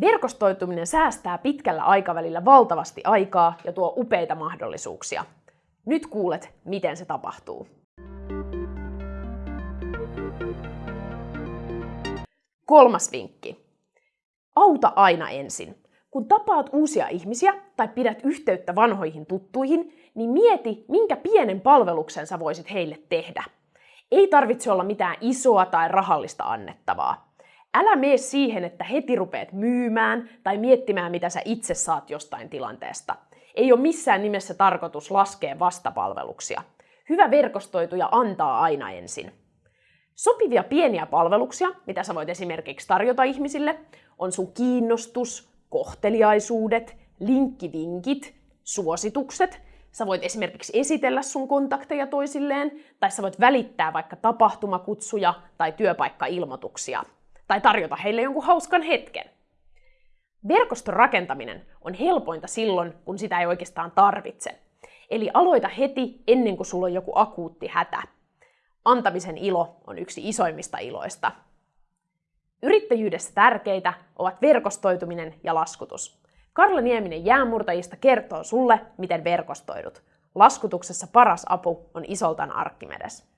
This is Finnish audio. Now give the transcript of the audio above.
Verkostoituminen säästää pitkällä aikavälillä valtavasti aikaa ja tuo upeita mahdollisuuksia. Nyt kuulet, miten se tapahtuu. Kolmas vinkki. Auta aina ensin. Kun tapaat uusia ihmisiä tai pidät yhteyttä vanhoihin tuttuihin, niin mieti, minkä pienen palveluksen sä voisit heille tehdä. Ei tarvitse olla mitään isoa tai rahallista annettavaa. Älä mene siihen, että heti rupeat myymään tai miettimään, mitä sä itse saat jostain tilanteesta. Ei ole missään nimessä tarkoitus laskea vastapalveluksia. Hyvä verkostoituja antaa aina ensin. Sopivia pieniä palveluksia, mitä sä voit esimerkiksi tarjota ihmisille, on sun kiinnostus, kohteliaisuudet, linkkivinkit, suositukset. Sä voit esimerkiksi esitellä sun kontakteja toisilleen, tai sä voit välittää vaikka tapahtumakutsuja tai työpaikkailmoituksia, tai tarjota heille jonkun hauskan hetken. Verkoston rakentaminen on helpointa silloin, kun sitä ei oikeastaan tarvitse. Eli aloita heti ennen kuin sulla on joku akuutti hätä. Antamisen ilo on yksi isoimmista iloista. Yrittäjyydessä tärkeitä ovat verkostoituminen ja laskutus. Karla Nieminen jäänmurtajista kertoo sulle, miten verkostoidut. Laskutuksessa paras apu on Isoltan Arkkimedes.